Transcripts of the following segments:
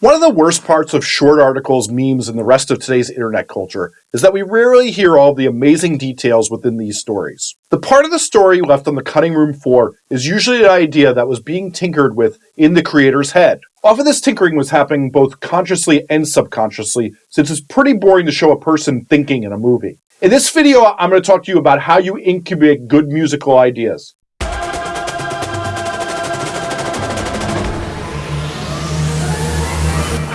One of the worst parts of short articles, memes, and the rest of today's internet culture is that we rarely hear all the amazing details within these stories. The part of the story left on the cutting room floor is usually an idea that was being tinkered with in the creator's head. Often this tinkering was happening both consciously and subconsciously, since it's pretty boring to show a person thinking in a movie. In this video, I'm going to talk to you about how you incubate good musical ideas.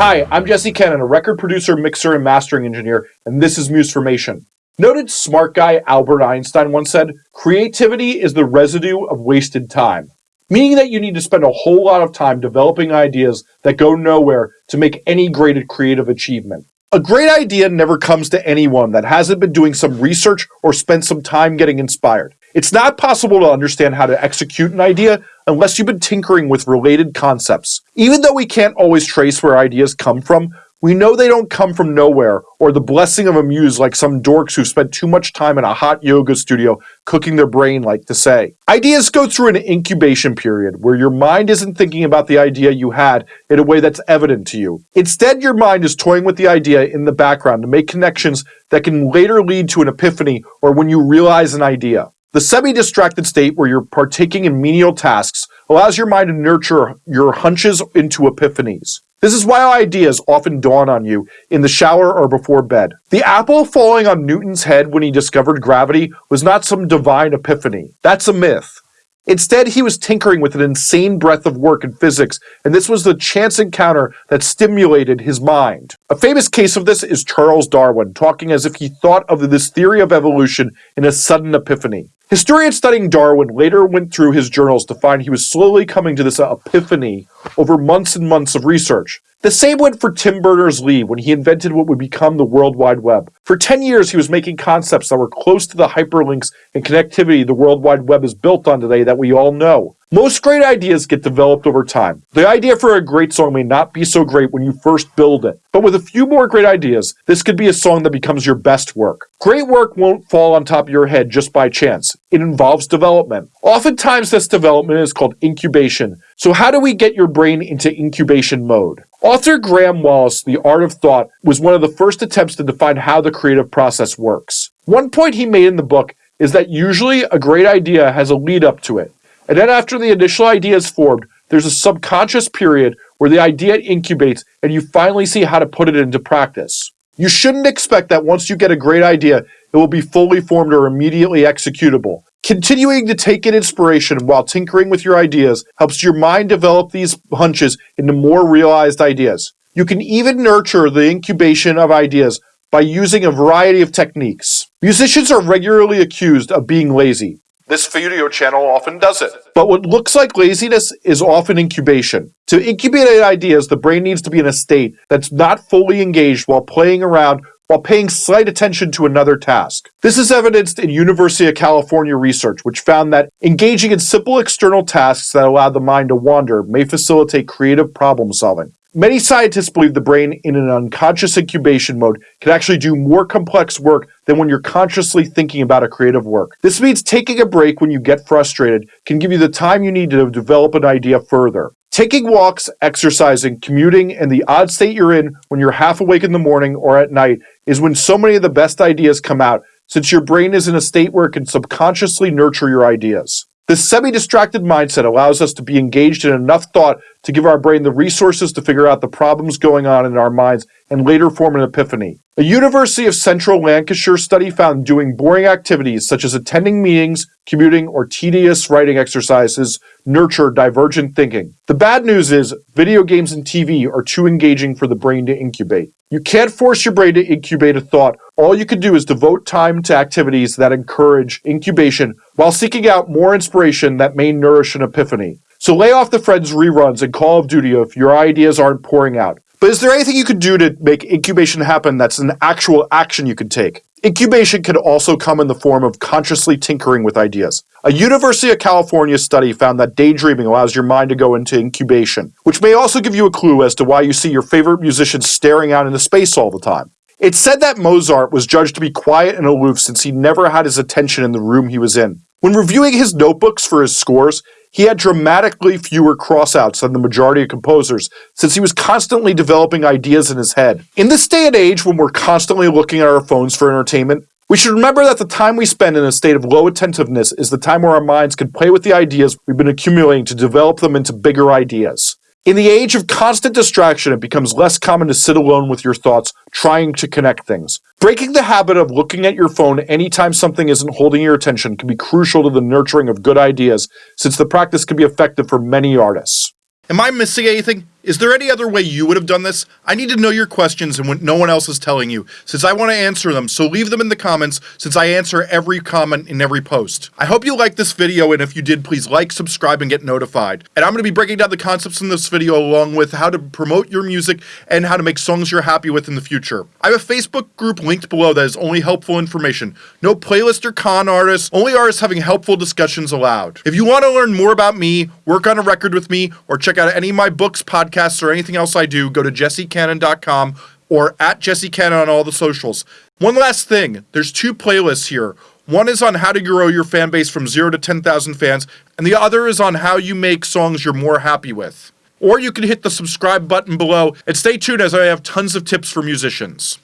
Hi, I'm Jesse Cannon, a record producer, mixer, and mastering engineer, and this is Musformation. Noted smart guy Albert Einstein once said, creativity is the residue of wasted time, meaning that you need to spend a whole lot of time developing ideas that go nowhere to make any great creative achievement. A great idea never comes to anyone that hasn't been doing some research or spent some time getting inspired. It's not possible to understand how to execute an idea unless you've been tinkering with related concepts. Even though we can't always trace where ideas come from, we know they don't come from nowhere or the blessing of a muse like some dorks who spent too much time in a hot yoga studio cooking their brain like to say. Ideas go through an incubation period where your mind isn't thinking about the idea you had in a way that's evident to you. Instead, your mind is toying with the idea in the background to make connections that can later lead to an epiphany or when you realize an idea. The semi-distracted state where you're partaking in menial tasks allows your mind to nurture your hunches into epiphanies. This is why ideas often dawn on you in the shower or before bed. The apple falling on Newton's head when he discovered gravity was not some divine epiphany. That's a myth. Instead, he was tinkering with an insane breadth of work in physics, and this was the chance encounter that stimulated his mind. A famous case of this is Charles Darwin, talking as if he thought of this theory of evolution in a sudden epiphany. Historians studying Darwin later went through his journals to find he was slowly coming to this epiphany over months and months of research. The same went for Tim Berners-Lee when he invented what would become the World Wide Web. For 10 years, he was making concepts that were close to the hyperlinks and connectivity the World Wide Web is built on today that we all know. Most great ideas get developed over time. The idea for a great song may not be so great when you first build it, but with a few more great ideas, this could be a song that becomes your best work. Great work won't fall on top of your head just by chance. It involves development. Oftentimes this development is called incubation. So how do we get your brain into incubation mode? Author Graham Wallas, The Art of Thought, was one of the first attempts to define how the creative process works. One point he made in the book is that usually a great idea has a lead up to it. And then after the initial idea is formed, there's a subconscious period where the idea incubates and you finally see how to put it into practice. You shouldn't expect that once you get a great idea, it will be fully formed or immediately executable. Continuing to take in inspiration while tinkering with your ideas helps your mind develop these hunches into more realized ideas. You can even nurture the incubation of ideas by using a variety of techniques. Musicians are regularly accused of being lazy. This video channel often does it. But what looks like laziness is often incubation. To incubate ideas, the brain needs to be in a state that's not fully engaged while playing around while paying slight attention to another task. This is evidenced in University of California research, which found that engaging in simple external tasks that allow the mind to wander may facilitate creative problem solving. Many scientists believe the brain in an unconscious incubation mode can actually do more complex work than when you're consciously thinking about a creative work. This means taking a break when you get frustrated can give you the time you need to develop an idea further. Taking walks, exercising, commuting, and the odd state you're in when you're half awake in the morning or at night is when so many of the best ideas come out, since your brain is in a state where it can subconsciously nurture your ideas. This semi-distracted mindset allows us to be engaged in enough thought to give our brain the resources to figure out the problems going on in our minds and later form an epiphany. A University of Central Lancashire study found doing boring activities such as attending meetings, commuting, or tedious writing exercises nurture divergent thinking. The bad news is video games and TV are too engaging for the brain to incubate. You can't force your brain to incubate a thought. All you can do is devote time to activities that encourage incubation while seeking out more inspiration that may nourish an epiphany. So lay off the Friends reruns and Call of Duty if your ideas aren't pouring out. But is there anything you could do to make incubation happen that's an actual action you can take? Incubation can also come in the form of consciously tinkering with ideas. A University of California study found that daydreaming allows your mind to go into incubation, which may also give you a clue as to why you see your favorite musician staring out into space all the time. It's said that Mozart was judged to be quiet and aloof since he never had his attention in the room he was in. When reviewing his notebooks for his scores, he had dramatically fewer crossouts than the majority of composers since he was constantly developing ideas in his head. In this day and age when we're constantly looking at our phones for entertainment, we should remember that the time we spend in a state of low attentiveness is the time where our minds can play with the ideas we've been accumulating to develop them into bigger ideas. In the age of constant distraction, it becomes less common to sit alone with your thoughts, trying to connect things. Breaking the habit of looking at your phone anytime something isn't holding your attention can be crucial to the nurturing of good ideas, since the practice can be effective for many artists. Am I missing anything? Is there any other way you would have done this? I need to know your questions and what no one else is telling you, since I want to answer them, so leave them in the comments, since I answer every comment in every post. I hope you liked this video, and if you did, please like, subscribe, and get notified. And I'm going to be breaking down the concepts in this video along with how to promote your music and how to make songs you're happy with in the future. I have a Facebook group linked below that is only helpful information. No playlist or con artists, only artists having helpful discussions allowed. If you want to learn more about me, work on a record with me, or check out any of my books, podcasts, podcasts or anything else I do, go to jessecannon.com or at jessecannon on all the socials. One last thing, there's two playlists here. One is on how to grow your fan base from 0 to 10,000 fans, and the other is on how you make songs you're more happy with. Or you can hit the subscribe button below and stay tuned as I have tons of tips for musicians.